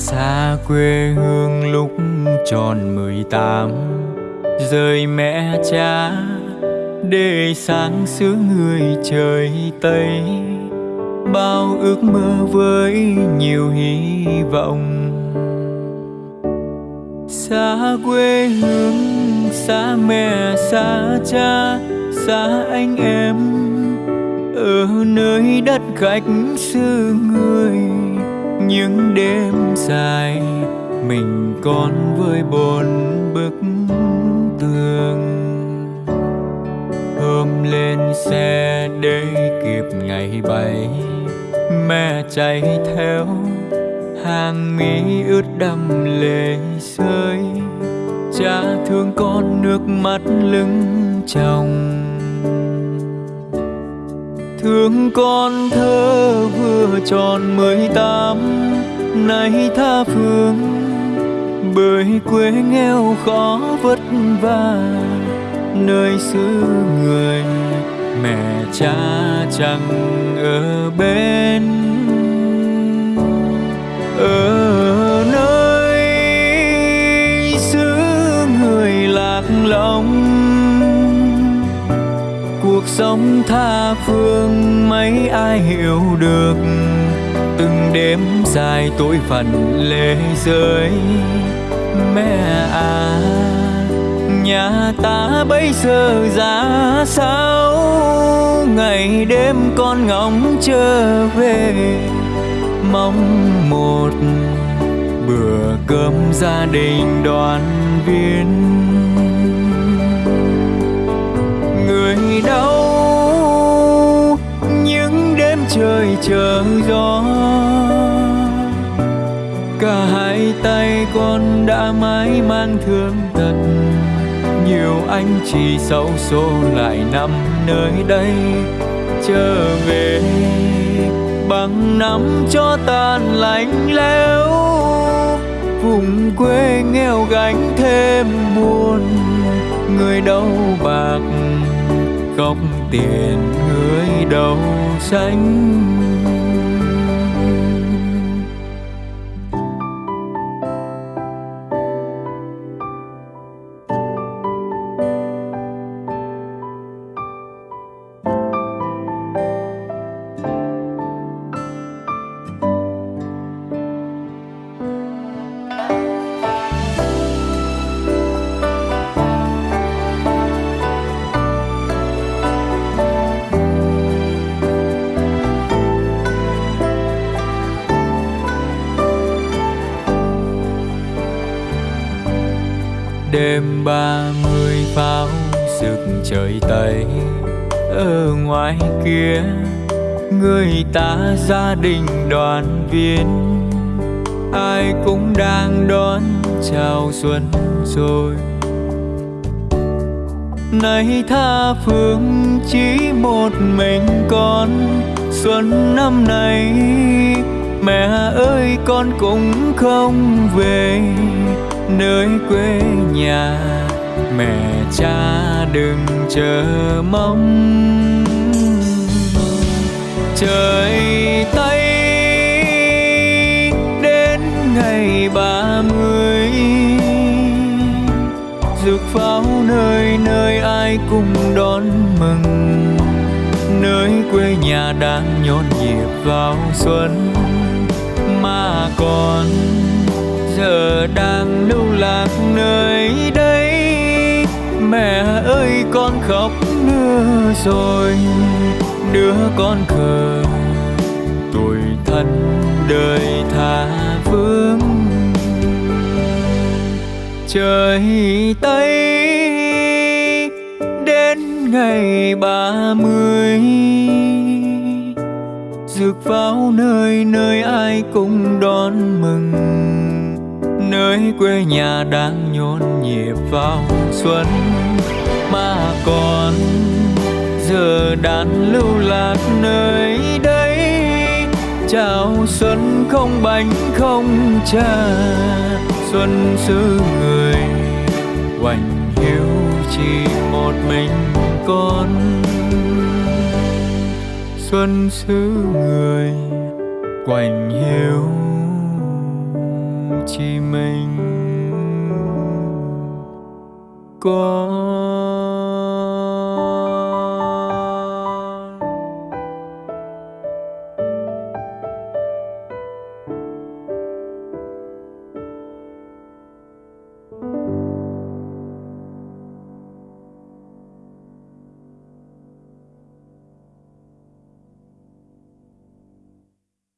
xa quê hương lúc tròn mười tám, rời mẹ cha để sáng xứ người trời tây. Bao ước mơ với nhiều hy vọng. Xa quê hương, xa mẹ, xa cha, xa anh em, ở nơi đất khách xứ người những đêm dài, mình còn với bốn bức tường. Hôm lên xe để kịp ngày bay mẹ chạy theo, hàng mi ướt đầm lệ rơi cha thương con nước mắt lưng chồng thương con thơ vừa tròn mười tám, nay tha phương, bởi quê nghèo khó vất vả, nơi xứ người mẹ cha chẳng ở bên. Ở sống tha phương, mấy ai hiểu được. Từng đêm dài tối phần lệ rơi mẹ à nhà ta bây giờ ra sao? Ngày đêm con ngóng trở về, mong một bữa cơm gia đình đoàn viên. Chờ gió. Cả hai tay con đã mãi mang thương tật nhiều anh chỉ xấu số lại nằm nơi đây. Trở về, bằng năm cho tàn lạnh lẽo. Vùng quê nghèo gánh thêm buồn. Người đâu bạc không tiền người đâu xanh. Đêm ba mươi pháo rực trời tây. Ở ngoài kia, người ta gia đình đoàn viên. Ai cũng đang đón chào xuân rồi. Nay tha phương chỉ một mình con. Xuân năm nay, mẹ ơi con cũng không về nơi quê nhà, mẹ cha đừng chờ mong. Trời tây, đến ngày ba mươi, rực pháo nơi nơi ai cùng đón mừng. Nơi quê nhà đang nhộn nhịp vào xuân mà còn giờ đang lưu lạc nơi đây. Mẹ ơi, con khóc nữa rồi. Đứa con khờ tuổi thân đời tha vương trời tây, đến ngày ba mươi. Rực pháo nơi nơi ai cũng đón mừng thấy quê nhà đang nhộn nhịp vào xuân. Mà còn giờ đàn lưu lạc nơi đây, chào xuân không bánh không trà xuân xứ người hoành hiu chỉ một mình con. Xuân xứ người quạnh hiu chỉ mình. Có